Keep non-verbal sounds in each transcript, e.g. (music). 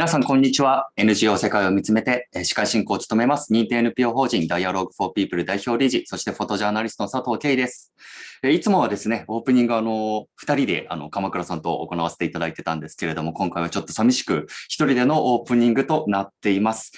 皆さん、こんにちは。NGO 世界を見つめて、司会進行を務めます。認定 NPO 法人 Dialogue for People 代表理事、そしてフォトジャーナリストの佐藤圭です。いつもはですね、オープニングあの、二人であの、鎌倉さんと行わせていただいてたんですけれども、今回はちょっと寂しく一人でのオープニングとなっています。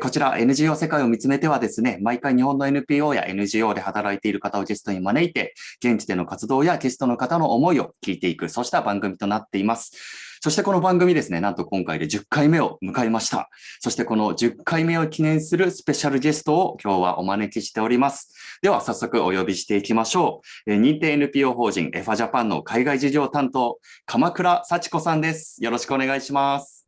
こちら NGO 世界を見つめてはですね、毎回日本の NPO や NGO で働いている方をゲストに招いて、現地での活動やゲストの方の思いを聞いていく、そうした番組となっています。そしてこの番組ですね、なんと今回で10回目を迎えました。そしてこの10回目を記念するスペシャルゲストを今日はお招きしております。では早速お呼びしていきましょう。認定 NPO 法人エファジャパンの海外事業担当、鎌倉幸子さんです。よろしくお願いします。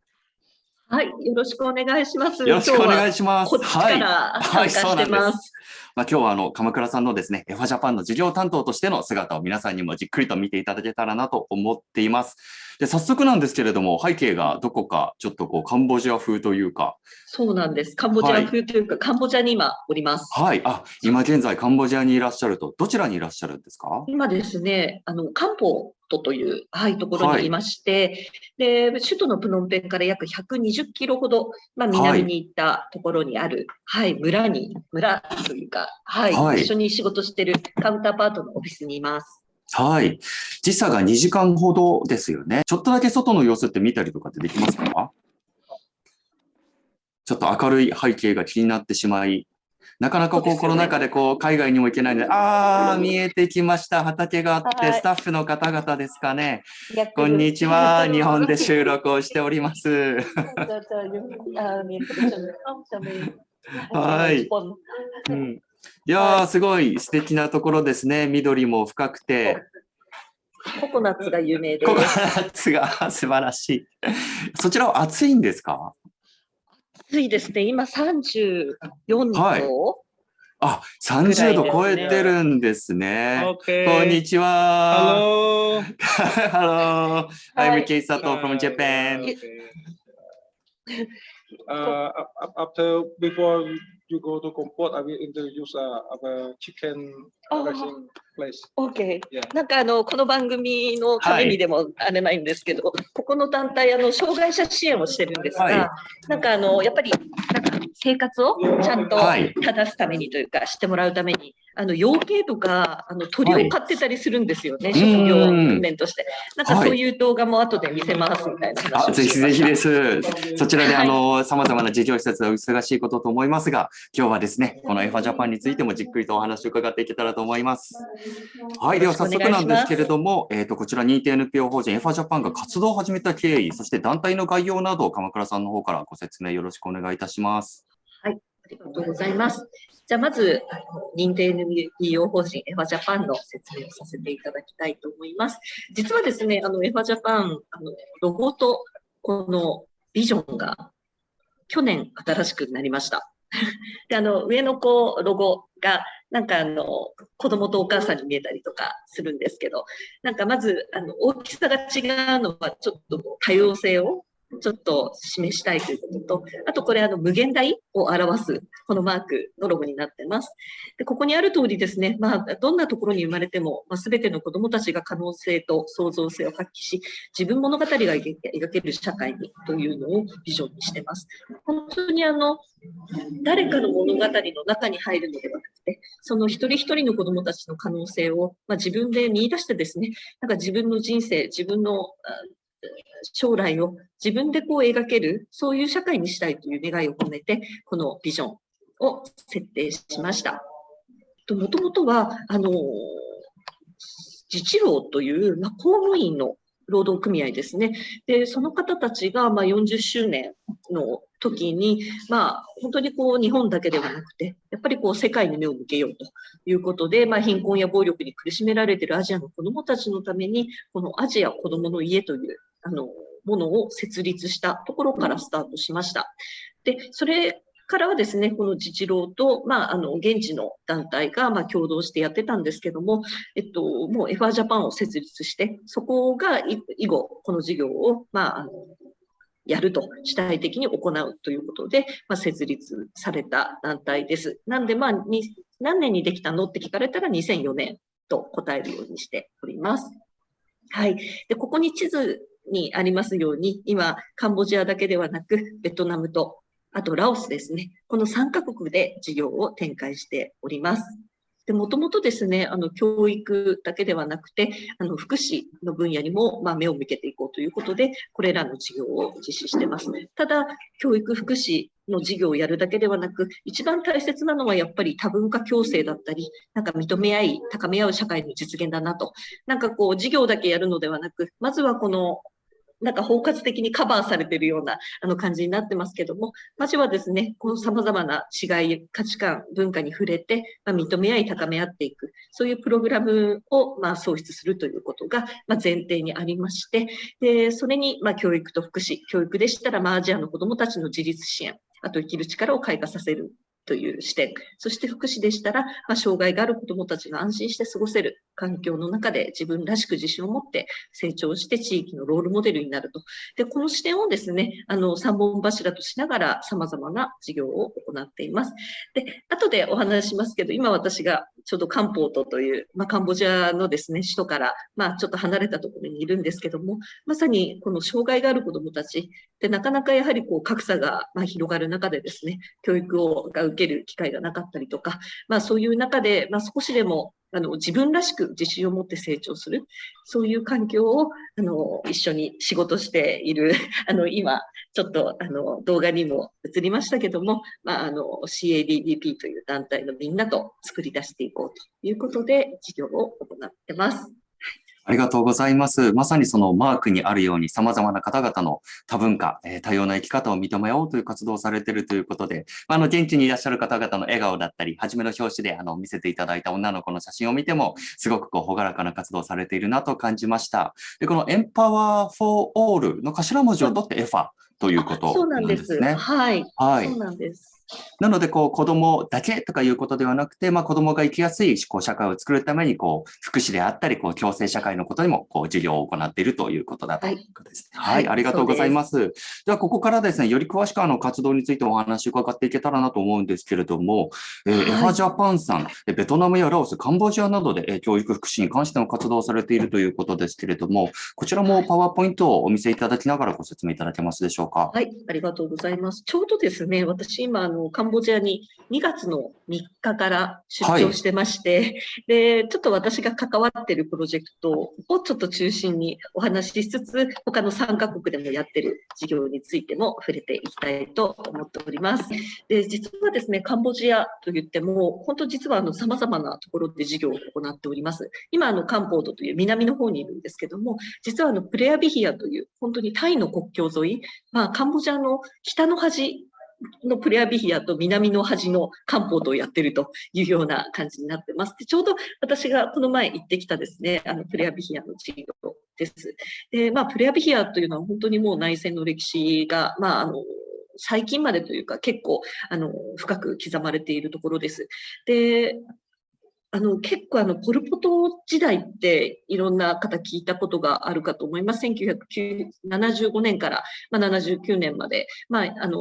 はい、よろしくお願いします。よろしくお願いします。はい、はい、そうなんです。まあ、今日はあの鎌倉さんのですね、エファジャパンの事業担当としての姿を皆さんにもじっくりと見ていただけたらなと思っています。で、早速なんですけれども、背景がどこかちょっとこうカンボジア風というか。そうなんです。カンボジア風というか、はい、カンボジアに今おります。はい。あ、今現在カンボジアにいらっしゃると、どちらにいらっしゃるんですか？今ですね、あの、カンポトという、はい、ところにいまして、はい、で、首都のプノンペンから約120キロほど、まあ、南に行ったところにある、はい、はい、村に、村というか、はい、はい、一緒に仕事してるカウンターパートのオフィスにいます。はい。時差が2時間ほどですよね。ちょっとだけ外の様子って見たりとかってできますか？ちょっと明るい背景が気になってしまい、なかなかこう、コロナ禍でこう、海外にも行けないので、ああ、見えてきました。畑があって、スタッフの方々ですかね。こんにちは。日本で収録をしております。(laughs) はい。うんいやー、すごい素敵なところですね。緑も深くて。ココナッツが有名です。ココナッツが (laughs) 素晴らしい。そちらは暑いんですか？暑いですね。今34度。はい、あ、30度超えてるんですね。こんにちは。Hello. Hello. I'm Kei Sato from Japan. Uh, after before you go to Comport, I will introduce uh, our chicken place. Okay. Yeah. なんかあのこの番組のためにでもあれないんですけど、はい、ここの団体あの障害者支援をしてるんですが、はい、なんかあのやっぱりなんか生活をちゃんと正すためにというか、してもらうために、あの養鶏とかあの鳥を飼ってたりするんですよね、はい、職業訓練として。なんかそういう動画も後で見せますみたいな話をぜひぜひです。そちらであの様々な事業施設は忙しいことと思いますが、今日はですね、このエファジャパンについてもじっくりとお話を伺っていけたらと思います。はい、では早速なんですけれども、えっ、ー、とこちら認定 NPO 法人エファジャパンが活動を始めた経緯、そして団体の概要などを鎌倉さんの方からご説明よろしくお願いいたします。はい、ありがとうございます。じゃあまず、あの認定 NPO 法人エファジャパンの説明をさせていただきたいと思います。実はですね、あのエファジャパン、あのロゴとこのビジョンが去年新しくなりました。(laughs) であの上のこうロゴがなんかあの子供とお母さんに見えたりとかするんですけどなんかまずあの大きさが違うのはちょっと多様性をちょっと示したいということと、あとこれあの無限大を表すこのマークのロゴになってます。でここにある通りですね、まあ、どんなところに生まれても、まあ、全ての子どもたちが可能性と創造性を発揮し、自分物語が描ける社会にというのをビジョンにしてます。本当にあの誰かの物語の中に入るのではなくて、その一人一人の子どもたちの可能性を、まあ、自分で見出してですね、なんか自分の人生、自分の将来を自分でこう描ける、そういう社会にしたいという願いを込めて、このビジョンを設定しました。もともとは、あの、自治労という、まあ、公務員の労働組合ですね。で、その方たちが、まあ、40周年の時に、まあ、本当にこう、日本だけではなくて、やっぱりこう、世界に目を向けようということで、まあ、貧困や暴力に苦しめられているアジアの子どもたちのために、このアジア子どもの家という、あの、ものを設立したところからスタートしました。で、それからはですね、この自治労と、まあ、あの、現地の団体が、まあ、共同してやってたんですけども、えっと、もう FR ジャパンを設立して、そこが以後、この事業を、まあ、あの、やると、主体的に行うということで、まあ、設立された団体です。なんで、まあ、に何年にできたの？って聞かれたら2004年と答えるようにしております。はい。で、ここに地図にありますように、今、カンボジアだけではなく、ベトナムと、あとラオスですね。この3カ国で事業を展開しております。で、もともとですね、あの、教育だけではなくて、あの、福祉の分野にも、まあ、目を向けていこうということで、これらの事業を実施してます。ただ、教育福祉の事業をやるだけではなく、一番大切なのはやっぱり多文化共生だったり、なんか認め合い、高め合う社会の実現だなと。なんかこう、事業だけやるのではなく、まずはこのなんか包括的にカバーされているようなあの感じになってますけども、まずはですね、この様々な違い、価値観、文化に触れて、まあ、認め合い、高め合っていく、そういうプログラムをまあ創出するということがまあ前提にありまして、でそれにまあ教育と福祉、教育でしたらまあアジアの子どもたちの自立支援、あと生きる力を開花させるという視点、そして福祉でしたら、まあ、障害がある子どもたちが安心して過ごせる環境の中で自分らしく自信を持って成長して地域のロールモデルになると。で、この視点をですね、あの、3本柱としながら様々な事業を行っています。で、後でお話しますけど、今私がちょうどカンポートという、まあ、カンボジアのですね、首都から、まあ、ちょっと離れたところにいるんですけども、まさにこの障害がある子どもたちで、なかなかやはりこう格差がま広がる中でですね、教育をが受けける機会がなかったりとか、まあ、そういう中で、まあ、少しでもあの自分らしく自信を持って成長する、そういう環境をあの一緒に仕事している、(laughs) あの今、ちょっとあの動画にも映りましたけども、まあ、の CADDP という団体のみんなと作り出していこうということで、事業を行ってます。ありがとうございます。まさにそのマークにあるように様々な方々の多文化、えー、多様な生き方を認めようという活動をされているということで、あの、現地にいらっしゃる方々の笑顔だったり、初めの表紙であの見せていただいた女の子の写真を見ても、すごくこう、ほがらかな活動をされているなと感じました。で、この Empower for All の頭文字を取ってエファということなんですね。はい。はい。そうなんです。なので、こう、子供だけとかいうことではなくて、まあ、子供が生きやすいこう社会を作るために、こう、福祉であったり、こう、共生社会のことにも、こう、授業を行っているということだということですね。はい、はい、ありがとうございます。では、ここからですね、より詳しくあの活動についてお話を伺っていけたらなと思うんですけれども、えー、エファジャパンさん、ベトナムやラオス、カンボジアなどで、え教育福祉に関しての活動をされているということですけれども、こちらもパワーポイントをお見せいただきながらご説明いただけますでしょうか？はい、ありがとうございます。ちょうどですね、私今、あの、カンボジアに2月の3日から出張してまして、はい、で、ちょっと私が関わってるプロジェクトをちょっと中心にお話ししつつ、他の3カ国でもやってる事業についても触れていきたいと思っております。で、実はですね、カンボジアといっても、本当実はあの様々なところで事業を行っております。今、あの、カンポートという南の方にいるんですけども、実はあの、プレアビヒアという、本当にタイの国境沿い、まあ、カンボジアの北の端のプレアビヒアと南の端の漢方とやってるというような感じになってます。でちょうど私がこの前行ってきたですね、あのプレアビヒアの治療です。で、まあ、プレアビヒアというのは本当にもう内戦の歴史が、まあ、あの、最近までというか結構あの深く刻まれているところです。で、あの、結構あの、ポルポト時代っていろんな方聞いたことがあるかと思います。1975年から、まあ、79年まで、まあ、あの、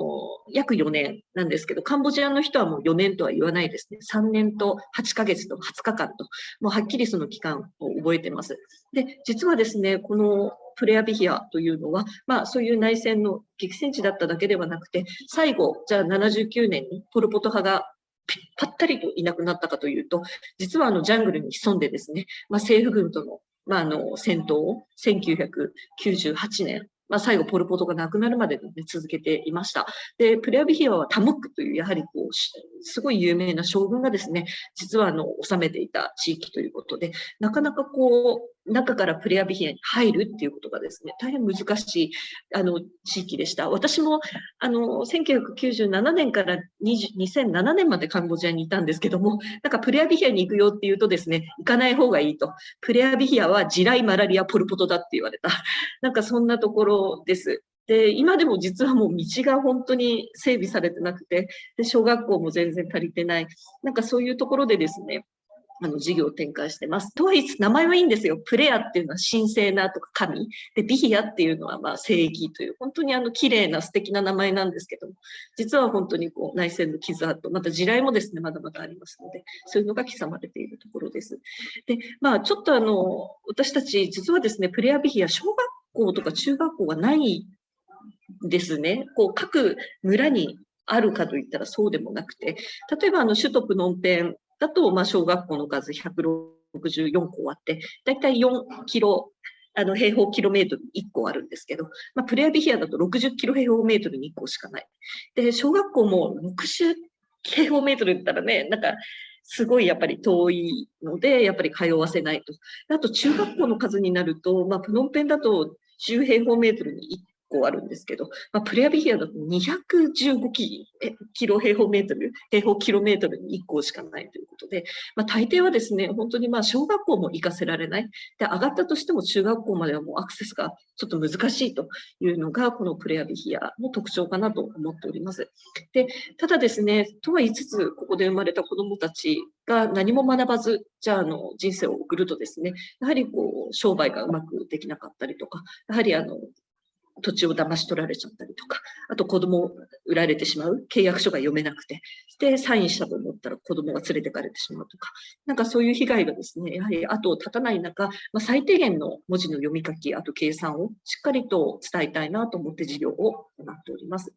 約4年なんですけど、カンボジアの人はもう4年とは言わないですね。3年と8ヶ月と20日間と、もうはっきりその期間を覚えてます。で、実はですね、このプレアビヒアというのは、まあそういう内戦の激戦地だっただけではなくて、最後、じゃあ79年にポルポト派がぱったりといなくなったかというと、実はあのジャングルに潜んでですね、まあ、政府軍との,、まあ、あの戦闘を1998年、まあ、最後、ポル・ポトが亡くなるまで、ね、続けていました。で、プレアビヒアはタムックという、やはりこう、すごい有名な将軍がですね、実はあの、治めていた地域ということで、なかなかこう、中からプレアビヒアに入るっていうことがですね、大変難しいあの地域でした。私もあの1997年から2007年までカンボジアにいたんですけども、なんかプレアビヒアに行くよって言うとですね、行かない方がいいと。プレアビヒアは地雷、マラリア、ポルポトだって言われた。(laughs) なんかそんなところです。で、今でも実はもう道が本当に整備されてなくて、で小学校も全然足りてない。なんかそういうところでですね、あの事業を展開してます。とはいえ、名前はいいんですよ。プレアっていうのは神聖なとか神。で、ビヒアっていうのはまあ正義という、本当にあの綺麗な素敵な名前なんですけども、実は本当にこう内戦の傷跡、また地雷もですね、まだまだありますので、そういうのが刻まれているところです。で、まあちょっとあの、私たち実はですね、プレアビヒア小学校とか中学校がないですね。こう各村にあるかといったらそうでもなくて、例えばあの首都プノンペンだと、まあ、小学校の数164校あって、だいたい4キロ、あの平方キロメートルに1個あるんですけど、まあ、プレアビヒアだと60キロ平方メートルに1個しかない。で、小学校も60平方メートルだったらね、なんか、すごいやっぱり遠いので、やっぱり通わせないと。あと中学校の数になると、まあ、プノンペンだと10平方メートルに構あるんですけど、まあ、プレアビヒアだと215キキロ平方メートル、平方キロメートルに1校しかないということで、まあ、大抵はですね、本当にまあ小学校も行かせられない。で、上がったとしても中学校まではもうアクセスがちょっと難しいというのが、このプレアビヒアの特徴かなと思っております。で、ただですね、とは言いつつ、ここで生まれた子どもたちが何も学ばず、じゃあ、あの、人生を送るとですね、やはりこう、商売がうまくできなかったりとか、やはりあの、土地を騙し取られちゃったりとか、あと子供を売られてしまう、契約書が読めなくて、で、サインしたと思ったら子供が連れてかれてしまうとか、なんかそういう被害がですね、やはり後を絶たない中、まあ、最低限の文字の読み書き、あと計算をしっかりと伝えたいなと思って授業を行っております。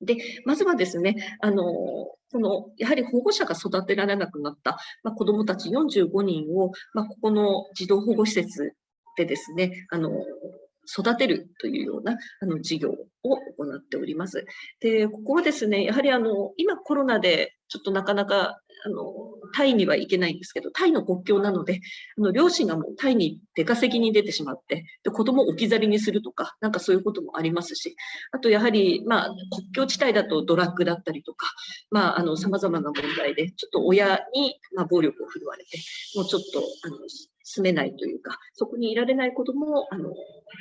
で、まずはですね、あの、その、やはり保護者が育てられなくなった、まあ、子どもたち45人を、まあ、ここの児童保護施設でですね、あの、育てるというようなあの事業を行っております。で、ここはですね、やはりあの、今コロナでちょっとなかなかあの、タイには行けないんですけど、タイの国境なので、あの両親がもうタイに出稼ぎに出てしまって、で子供を置き去りにするとか、なんかそういうこともありますし、あとやはり、まあ、国境地帯だとドラッグだったりとか、まあ、あの、様々な問題で、ちょっと親に、まあ、暴力を振るわれて、もうちょっと、あの、住めないというか、そこにいられない子供をあの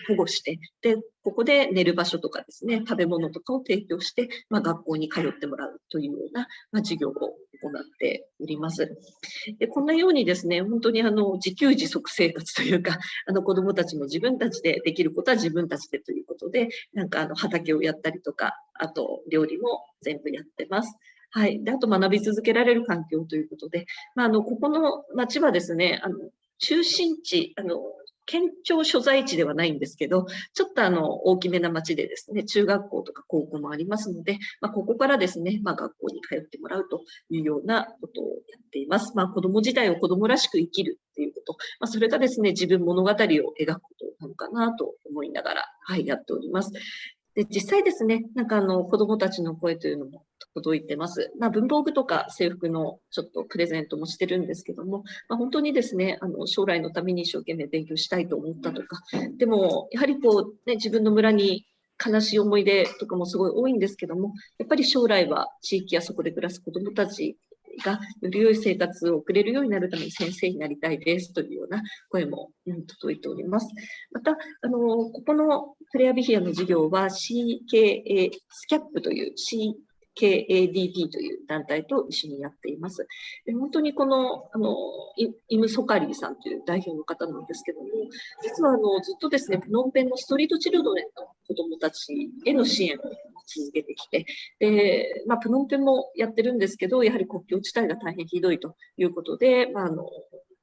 保護して、で、ここで寝る場所とかですね、食べ物とかを提供して、まあ、学校に通ってもらうというような、まあ、授業を行っております。でこんなようにですね、本当にあの自給自足生活というか、あの子供たちも自分たちでできることは自分たちでということで、なんかあの畑をやったりとか、あと料理も全部やってます。はい。で、あと学び続けられる環境ということで、まあ、あの、ここの町はですね、あの、中心地、あの、県庁所在地ではないんですけど、ちょっとあの、大きめな町でですね、中学校とか高校もありますので、まあ、ここからですね、まあ、学校に通ってもらうというようなことをやっています。まあ、子供時代を子供らしく生きるっていうこと、まあ、それがですね、自分物語を描くことなのかなと思いながら、はい、やっております。で、実際ですね、なんかあの、子供たちの声というのも届いてます。まあ、文房具とか制服のちょっとプレゼントもしてるんですけども、まあ、本当にですね、あの、将来のために一生懸命勉強したいと思ったとか、でも、やはりこう、ね、自分の村に悲しい思い出とかもすごい多いんですけども、やっぱり将来は地域やそこで暮らす子供たちがより良い生活を送れるようになるために先生になりたいですというような声も、うん、届いております。また、あの、ここのプレアビヒアの授業は CKA スキャップという C KADP という団体と一緒にやっています。で本当にこの、あの、イム・ソカリーさんという代表の方なんですけども、実はあの、ずっとですね、プノンペンのストリートチルドレンの子供たちへの支援を続けてきて、で、まあ、プノンペンもやってるんですけど、やはり国境地帯が大変ひどいということで、まあ、あの、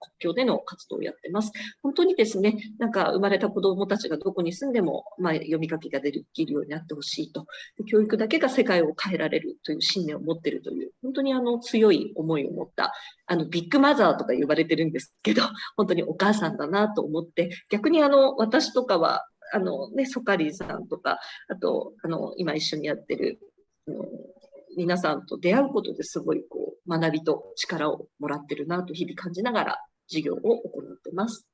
国境での活動をやってます。本当にですね、なんか生まれた子どもたちがどこに住んでも、まあ、読み書きができるようになってほしいと。教育だけが世界を変えられるという信念を持っているという、本当にあの強い思いを持った、あのビッグマザーとか呼ばれてるんですけど、(laughs) 本当にお母さんだなと思って、逆にあの私とかは、あのね、ソカリーさんとか、あと、あの、今一緒にやってる、あの皆さんと出会うことですごいこう学びと力をもらってるなと日々感じながら授業を行ってます。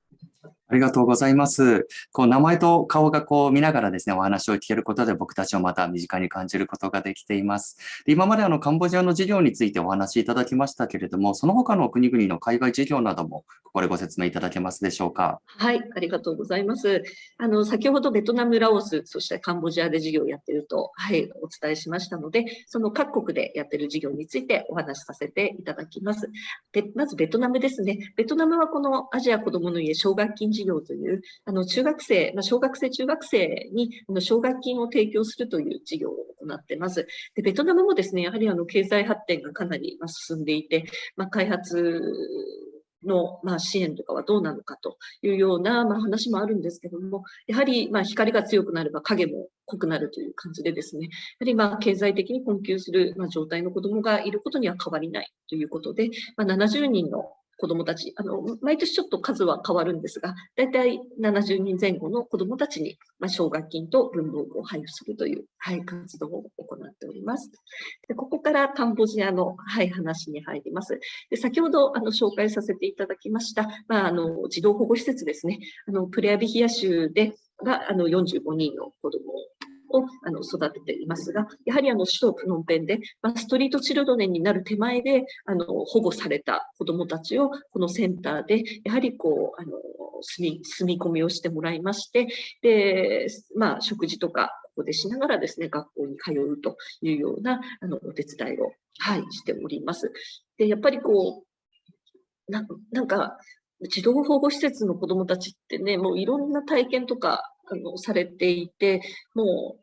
ありがとうございます。こう名前と顔がこう見ながらですね、お話を聞けることで僕たちをまた身近に感じることができています。で今まであのカンボジアの事業についてお話いただきましたけれども、その他の国々の海外事業などもここでご説明いただけますでしょうか？はい、ありがとうございます。あの先ほどベトナム、ラオス、そしてカンボジアで事業をやっていると、はい、お伝えしましたので、その各国でやっている事業についてお話しさせていただきます。でまずベトナムですね。ベトナムはこのアジア子どもの家奨学金事業という、あの中学生、まあ、小学生、中学生にあの奨学金を提供するという事業を行っています。でベトナムもですね、やはりあの経済発展がかなり進んでいて、まあ、開発の、まあ、支援とかはどうなのかというような、まあ、話もあるんですけども、やはり、まあ、光が強くなれば影も濃くなるという感じでですね、やはり、まあ、経済的に困窮する、まあ、状態の子どもがいることには変わりないということで、まあ、70人の子どもたち、あの、毎年ちょっと数は変わるんですが、だいたい70人前後の子どもたちに、まあ、奨学金と文房具を配布するという、はい、活動を行っております。でここからカンボジアの、はい、話に入ります。で先ほどあの紹介させていただきました、まあ、あの児童保護施設ですね、あのプレアビヒア州でがあの45人の子どもをあの育てていますが、やはりあの首都プノンペンで、まあ、ストリートチルドレンになる手前であの保護された子どもたちをこのセンターでやはりこうあの住み住み込みをしてもらいまして、でまあ、食事とかここでしながらですね学校に通うというようなあのお手伝いを、はい、しております。でやっぱりこうななんか児童保護施設の子どもたちってね、もういろんな体験とかあのされていて、も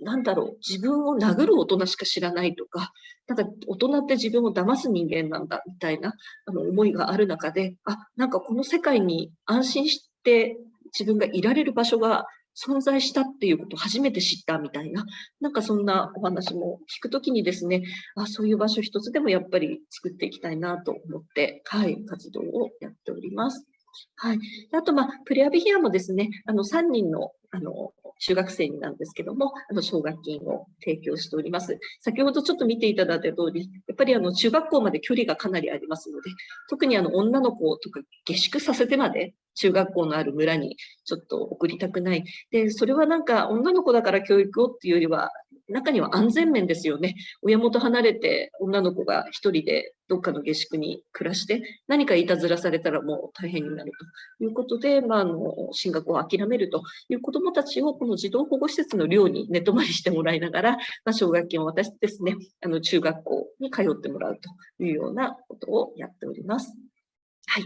う、なんだろう、自分を殴る大人しか知らないとか、なんか大人って自分を騙す人間なんだみたいなあの思いがある中で、あ、なんかこの世界に安心して自分がいられる場所が存在したっていうことを初めて知ったみたいな、なんかそんなお話も聞くときにですね、あそういう場所一つでもやっぱり作っていきたいなと思って、はい、活動をやっております。はい。あと、まあ、プレアビヒアもですね、あの、3人の、あの、中学生になんですけども、あの、奨学金を提供しております。先ほどちょっと見ていただいた通り、やっぱりあの、中学校まで距離がかなりありますので、特にあの、女の子とか下宿させてまで、中学校のある村にちょっと送りたくない。で、それはなんか女の子だから教育をっていうよりは、中には安全面ですよね。親元離れて女の子が一人でどっかの下宿に暮らして、何かいたずらされたらもう大変になるということで、まあ、あの進学を諦めるという子どもたちをこの児童保護施設の寮に寝泊まりしてもらいながら、まあ、奨学金を渡してですね、あの中学校に通ってもらうというようなことをやっております。はい。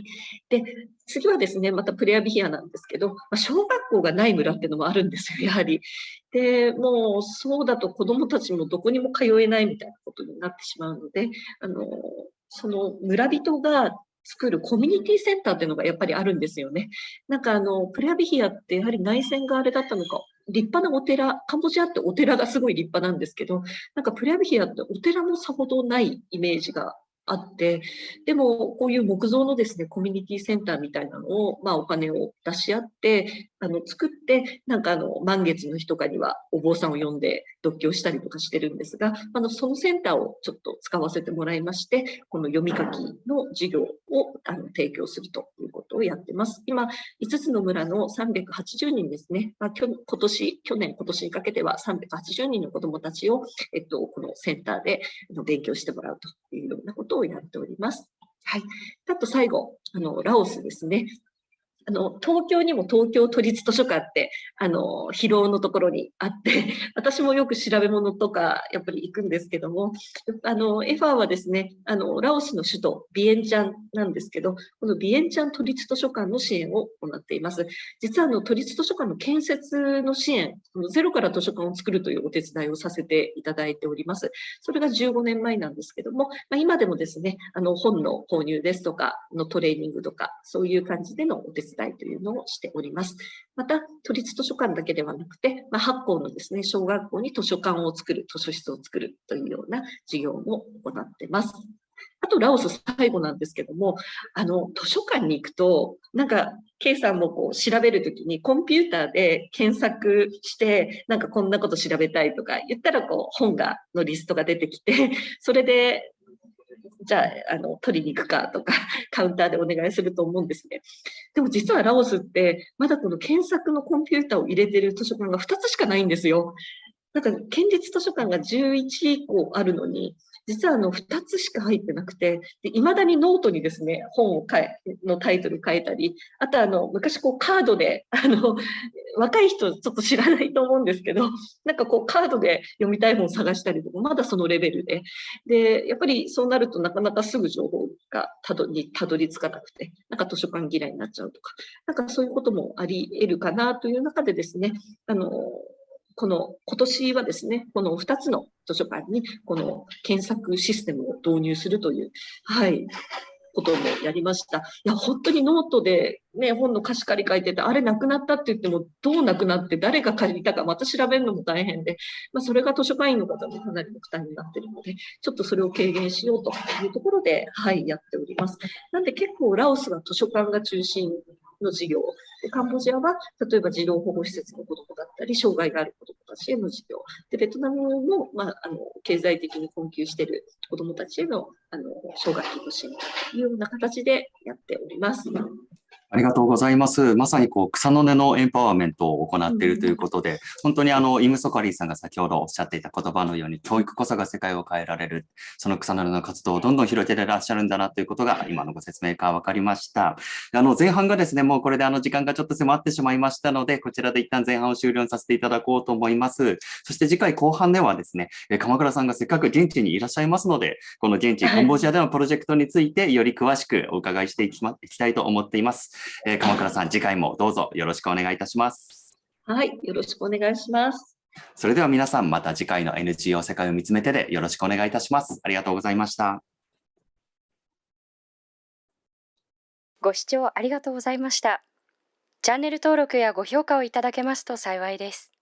で、次はですね、またプレアビヒアなんですけど、まあ、小学校がない村っていうのもあるんですよ、やはり。で、もうそうだと子どもたちもどこにも通えないみたいなことになってしまうので、あの、その村人が作るコミュニティセンターっていうのがやっぱりあるんですよね。なんかあの、プレアビヒアってやはり内戦があれだったのか、立派なお寺、カンボジアってお寺がすごい立派なんですけど、なんかプレアビヒアってお寺もさほどないイメージがあって、でもこういう木造のですね、コミュニティセンターみたいなのを、まあお金を出し合って、あの、作って、なんかあの、満月の日とかにはお坊さんを呼んで読経したりとかしてるんですが、あの、そのセンターをちょっと使わせてもらいまして、この読み書きの授業をあの提供するということをやってます。今、5つの村の380人ですね、まあ、今年、去年、今年にかけては380人の子どもたちを、えっと、このセンターで勉強してもらうというようなことをやっております。はい。あと最後、あの、ラオスですね。あの、東京にも東京都立図書館って、あの、広尾のところにあって、(laughs) 私もよく調べ物とか、やっぱり行くんですけども、あの、エファーはですね、あの、ラオスの首都、ビエンチャンなんですけど、このビエンチャン都立図書館の支援を行っています。実は、あの、都立図書館の建設の支援、ゼロから図書館を作るというお手伝いをさせていただいております。それが15年前なんですけども、まあ、今でもですね、あの、本の購入ですとか、のトレーニングとか、そういう感じでのお手伝い伝いというのをしております。また、都立図書館だけではなくて、まあ、8校のですね、小学校に図書館を作る、図書室を作るというような事業も行ってます。あと、ラオス最後なんですけども、あの、図書館に行くと、なんか、K さんもこう調べるときにコンピューターで検索して、なんかこんなこと調べたいとか言ったらこう本が、のリストが出てきて、それでじゃあ、あの、取りに行くかとか、(laughs) カウンターでお願いすると思うんですね。でも実はラオスって、まだこの検索のコンピューターを入れてる図書館が2つしかないんですよ。なんか、県立図書館が11個あるのに、実はあの2つしか入ってなくて、いまだにノートにですね、本を書いのタイトル書いたり、あとあの昔こうカードで、あの若い人ちょっと知らないと思うんですけど、なんかこうカードで読みたい本を探したりとか、まだそのレベルで、で、やっぱりそうなるとなかなかすぐ情報がたどりたどり着かなくて、なんか図書館嫌いになっちゃうとか、なんかそういうこともあり得るかなという中でですね、あの、この今年はですね、この2つの図書館にこの検索システムを導入するという、はい、こともやりました。いや、本当にノートでね、本の貸し借り書いてて、あれなくなったって言っても、どうなくなって誰が借りたかまた調べるのも大変で、まあ、それが図書館員の方もかなりの負担になっているので、ちょっとそれを軽減しようというところで、はい、やっております。なんで結構ラオスは図書館が中心の事業。でカンボジアは、例えば児童保護施設の子どもだったり、障害がある子どもたちへの事業。で、ベトナムも、まあ、あの、経済的に困窮している子どもたちへの、あの、奨学金の支援というような形でやっております。ありがとうございます。まさにこう草の根のエンパワーメントを行っているということで、本当にあのイム・ソカリーさんが先ほどおっしゃっていた言葉のように、教育こそが世界を変えられる、その草の根の活動をどんどん広げていらっしゃるんだなということが、今のご説明から分かりました。あの前半がですね、もうこれであの時間がちょっと迫ってしまいましたので、こちらで一旦前半を終了させていただこうと思います。そして次回後半ではですね、え鎌倉さんがせっかく現地にいらっしゃいますので、この現地カンボジアでのプロジェクトについてより詳しくお伺いしていき,、ま、いきたいと思っています。えー鎌倉さん、次回もどうぞよろしくお願いいたします。はい、よろしくお願いします。それでは皆さん、また次回の NGO 世界を見つめてでよろしくお願いいたします。ありがとうございました。ご視聴ありがとうございました。チャンネル登録やご評価をいただけますと幸いです。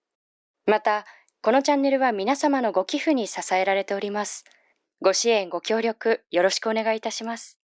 また、このチャンネルは皆様のご寄付に支えられております。ご支援、ご協力、よろしくお願いいたします。